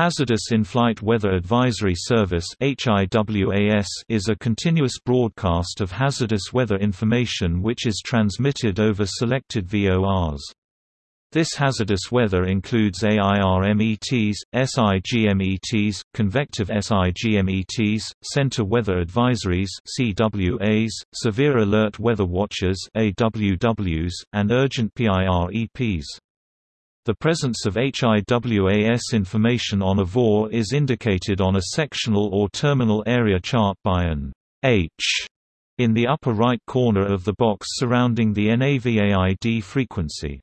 Hazardous In-Flight Weather Advisory Service is a continuous broadcast of hazardous weather information which is transmitted over selected VORs. This hazardous weather includes AIRMETs, SIGMETs, convective SIGMETs, center weather advisories CWAs, severe alert weather watches AWWs, and urgent PIREPs. The presence of HIWAS information on a VOR is indicated on a sectional or terminal area chart by an H in the upper right corner of the box surrounding the NAVAID frequency.